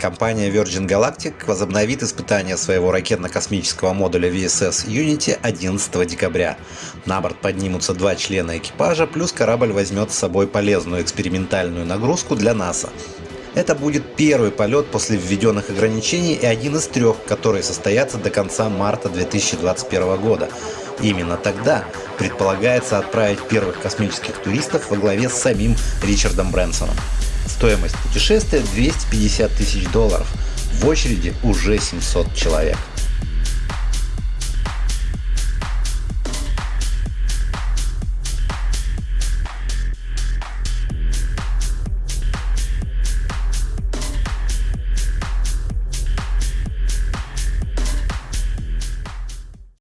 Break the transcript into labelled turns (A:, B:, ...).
A: Компания Virgin Galactic возобновит испытания своего ракетно-космического модуля VSS Unity 11 декабря. На борт поднимутся два члена экипажа, плюс корабль возьмет с собой полезную экспериментальную нагрузку для НАСА. Это будет первый полет после введенных ограничений и один из трех, которые состоятся до конца марта 2021 года. Именно тогда предполагается отправить первых космических туристов во главе с самим Ричардом Брэнсоном. Стоимость путешествия 250 тысяч долларов. В очереди уже 700 человек.